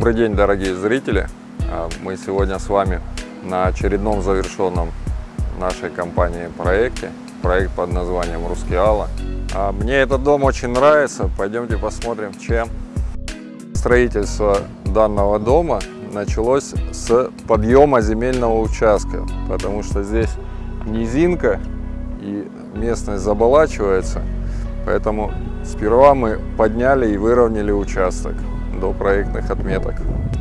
Добрый день, дорогие зрители! А, Мы сегодня с вами на очередном завершенном нашей компании проекте. Проект под названием «Рускеала». А, Мне этот дом очень нравится. Пойдемте посмотрим, чем. Строительство данного дома началось с подъема земельного участка, потому что здесь низинка и местность заболачивается. Поэтому сперва мы подняли и выровняли участок до проектных отметок.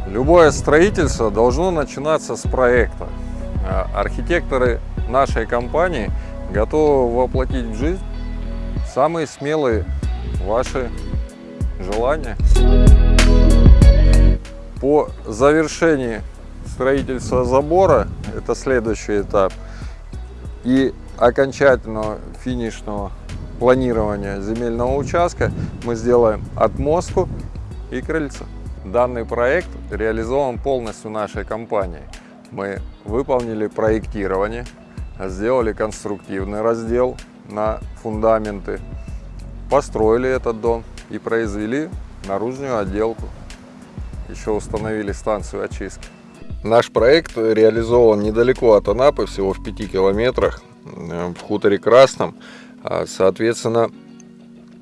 Любое строительство должно начинаться с проекта. А Архитекторы нашей компании готовы воплотить в жизнь самые смелые ваши желания. По завершении строительства забора, это следующий этап, и окончательного финишного планирования земельного участка мы сделаем отмостку и крыльцо. Данный проект реализован полностью нашей компанией. Мы выполнили проектирование, сделали конструктивный раздел на фундаменты, построили этот дом и произвели наружную отделку. Еще установили станцию очистки. Наш проект реализован недалеко от Анапы, всего в 5 километрах, э, в хуторе Красном. А, Соответственно,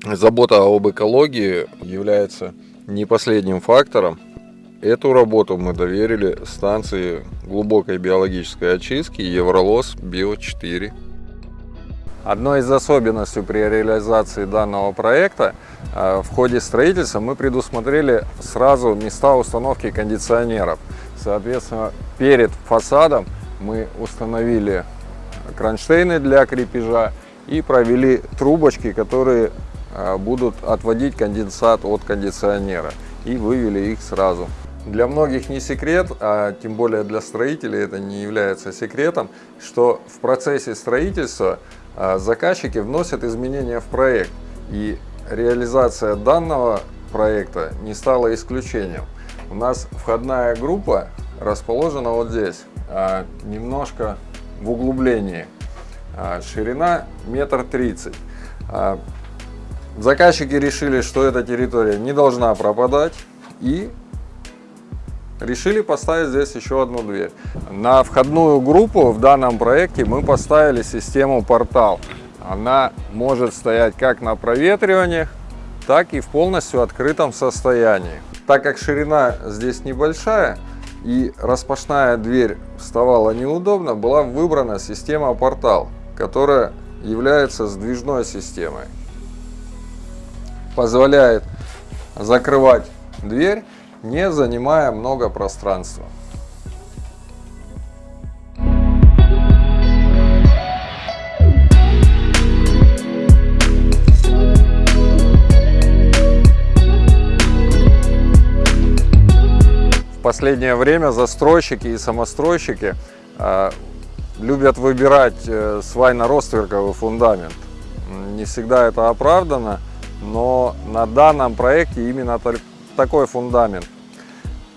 забота об экологии является не последним фактором. Эту работу мы доверили станции глубокой биологической очистки Евролос Био-4. Одной из особенностей при реализации данного проекта э, в ходе строительства мы предусмотрели сразу места установки кондиционеров. Соответственно, перед фасадом мы установили кронштейны для крепежа и провели трубочки, которые будут отводить конденсат от кондиционера и вывели их сразу. Для многих не секрет, а тем более для строителей это не является секретом, что в процессе строительства э, заказчики вносят изменения в проект и реализация данного проекта не стала исключением. У нас входная группа расположена вот здесь, а, немножко в углублении. А, Ширина метр тридцать. Заказчики решили, что эта территория не должна пропадать и решили поставить здесь еще одну дверь. На входную группу в данном проекте мы поставили систему портал. Она может стоять как на проветривании, так и в полностью открытом состоянии. Так как ширина здесь небольшая и распашная дверь вставала неудобно, была выбрана система портал, которая является сдвижной системой. Позволяет закрывать дверь, не занимая много пространства. В последнее время застройщики и самостройщики э, любят выбирать э, свайно-ростверковый фундамент. Не всегда это оправдано, но на данном проекте именно такой фундамент.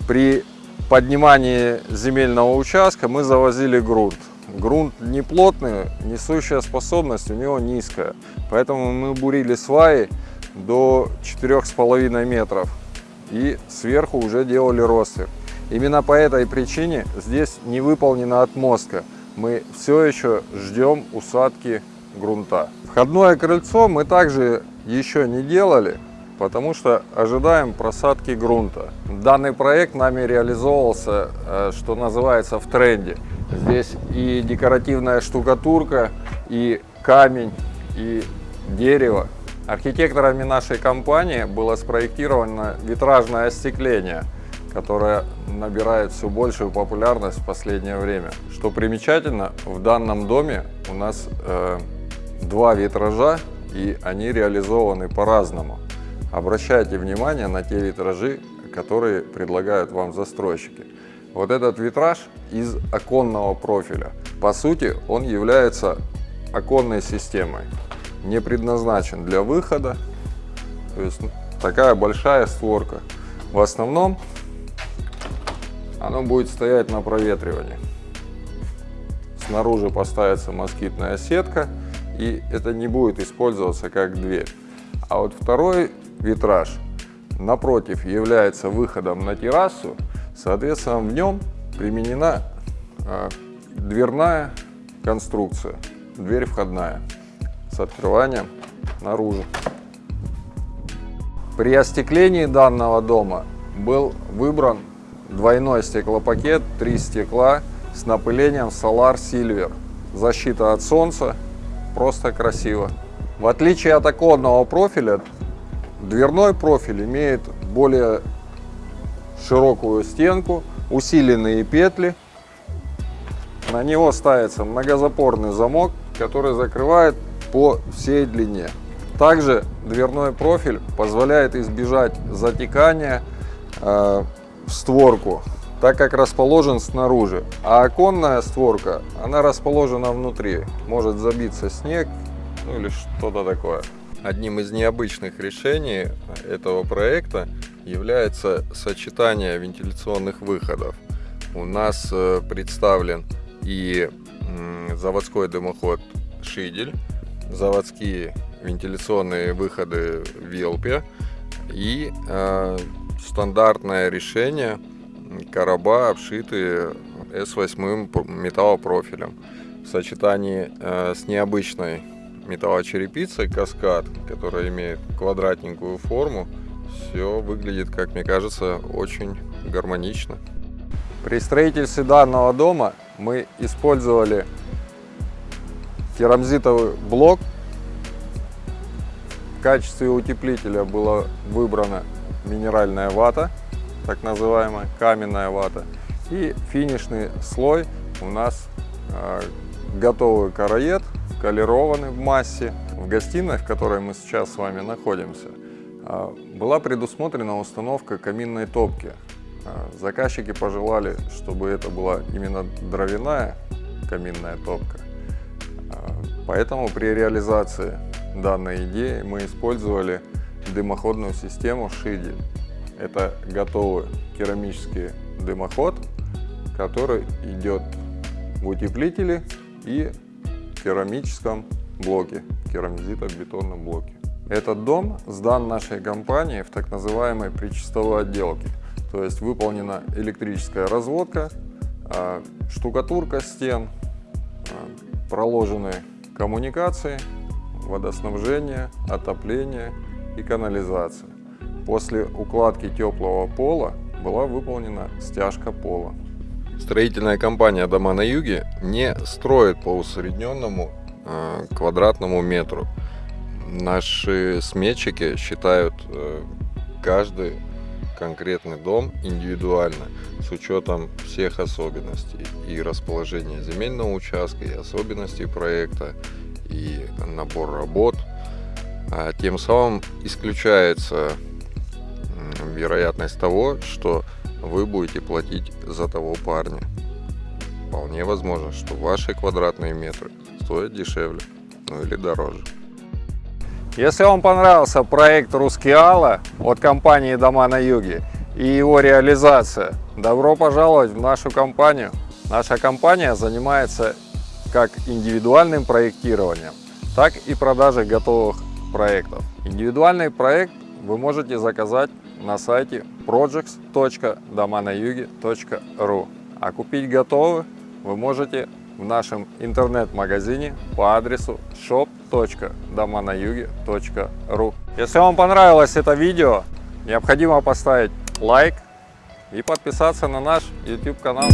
При поднимании земельного участка мы завозили грунт. Грунт не плотный, несущая способность у него низкая. Поэтому мы бурили сваи до 4,5 метров и сверху уже делали ростверк. Именно по этой причине здесь не выполнена отмостка. Мы все еще ждем усадки грунта. Входное крыльцо мы также еще не делали, потому что ожидаем просадки грунта. Данный проект нами реализовывался, э, что называется, в тренде. Здесь и декоративная штукатурка, и камень, и дерево. Архитекторами нашей компании было спроектировано витражное остекление, которое набирает все большую популярность в последнее время. Что примечательно, в данном доме у нас э, два витража, и они реализованы по-разному. Обращайте внимание на те витражи, которые предлагают вам застройщики. Вот этот витраж из оконного профиля. По сути, он является оконной системой не предназначен для выхода. То есть такая большая створка. В основном оно будет стоять на проветривании. Снаружи поставится москитная сетка, и это не будет использоваться как дверь. А вот второй витраж напротив является выходом на террасу, соответственно, в нем применена э, дверная конструкция, дверь входная с открыванием наружу. При остеклении данного дома был выбран двойной стеклопакет, три стекла с напылением Solar Silver. Защита от солнца, просто красиво. В отличие от оконного профиля, дверной профиль имеет более широкую стенку, усиленные петли. На него ставится многозапорный замок, который закрывает по всей длине. Также дверной профиль позволяет избежать затекания э, в створку, так как расположен снаружи. А оконная створка, она расположена внутри. Может забиться снег ну, или что-то такое. Одним из необычных решений этого проекта является сочетание вентиляционных выходов. У нас э, представлен и заводской дымоход Шидель, заводские вентиляционные выходы VLP и э, стандартное решение короба, обшитые S8 металлопрофилем в сочетании э, с необычной металлочерепицей каскад, которая имеет квадратненькую форму, все выглядит, как мне кажется, очень гармонично. При строительстве данного дома мы использовали керамзитовый блок. В качестве утеплителя была выбрана минеральная вата, так называемая каменная вата. И финишный слой у нас э, готовый караед, колерованный в массе. В гостиной, в которой мы сейчас с вами находимся, э, была предусмотрена установка каминной топки. Э, заказчики пожелали, чтобы это была именно дровяная каминная топка. Поэтому при реализации данной идеи мы использовали дымоходную систему Шиди. Это готовый керамический дымоход, который идет в утеплителе и керамическом блоке, керамзитобетонном блоке. Этот дом сдан нашей компании в так называемой причастовой отделке. То есть выполнена электрическая разводка, а, штукатурка стен, а, проложены коммуникации, водоснабжение, отопление и канализация. После укладки теплого пола была выполнена стяжка пола. Строительная компания «Дома на юге» не строит по усредненному э, квадратному метру. Наши сметчики считают э, каждый конкретный дом индивидуально, с учетом всех особенностей и расположения земельного участка, и особенностей проекта, и набор работ. А тем самым исключается вероятность того, что вы будете платить за того парня. Вполне возможно, что ваши квадратные метры стоят дешевле, ну или дороже. Если вам понравился проект Рускеала от компании Дома на Юге и его реализация, добро пожаловать в нашу компанию. Наша компания занимается как индивидуальным проектированием, так и продажей готовых проектов. Индивидуальный проект вы можете заказать на сайте projects.доманаюге.ру, а купить готовый вы можете в нашем интернет-магазине по адресу shop.доманаюге.ру. Если вам понравилось это видео, необходимо поставить лайк и подписаться на наш YouTube канал.